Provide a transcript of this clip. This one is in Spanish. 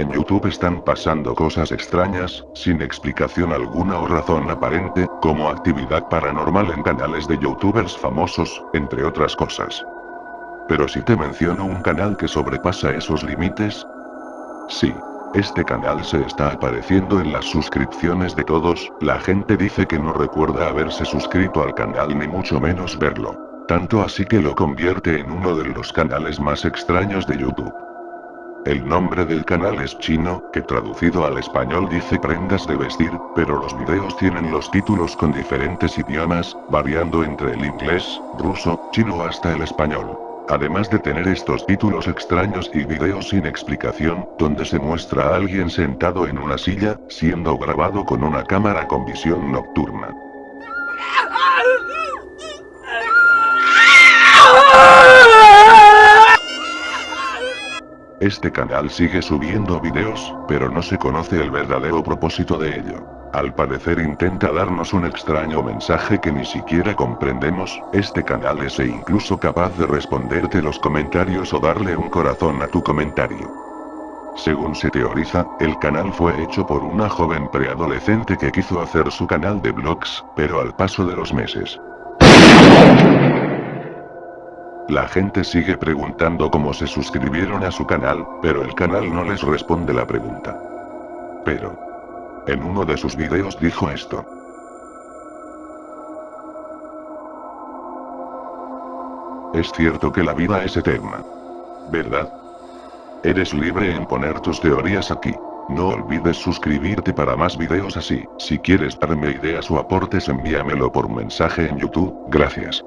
En YouTube están pasando cosas extrañas, sin explicación alguna o razón aparente, como actividad paranormal en canales de youtubers famosos, entre otras cosas. Pero si te menciono un canal que sobrepasa esos límites, sí. Este canal se está apareciendo en las suscripciones de todos, la gente dice que no recuerda haberse suscrito al canal ni mucho menos verlo. Tanto así que lo convierte en uno de los canales más extraños de YouTube. El nombre del canal es chino, que traducido al español dice prendas de vestir, pero los videos tienen los títulos con diferentes idiomas, variando entre el inglés, ruso, chino hasta el español. Además de tener estos títulos extraños y videos sin explicación, donde se muestra a alguien sentado en una silla, siendo grabado con una cámara con visión nocturna. Este canal sigue subiendo videos, pero no se conoce el verdadero propósito de ello. Al parecer intenta darnos un extraño mensaje que ni siquiera comprendemos, este canal es e incluso capaz de responderte los comentarios o darle un corazón a tu comentario. Según se teoriza, el canal fue hecho por una joven preadolescente que quiso hacer su canal de vlogs, pero al paso de los meses, la gente sigue preguntando cómo se suscribieron a su canal, pero el canal no les responde la pregunta. Pero. En uno de sus videos dijo esto. Es cierto que la vida es eterna. ¿Verdad? Eres libre en poner tus teorías aquí. No olvides suscribirte para más videos así. Si quieres darme ideas o aportes envíamelo por mensaje en YouTube, gracias.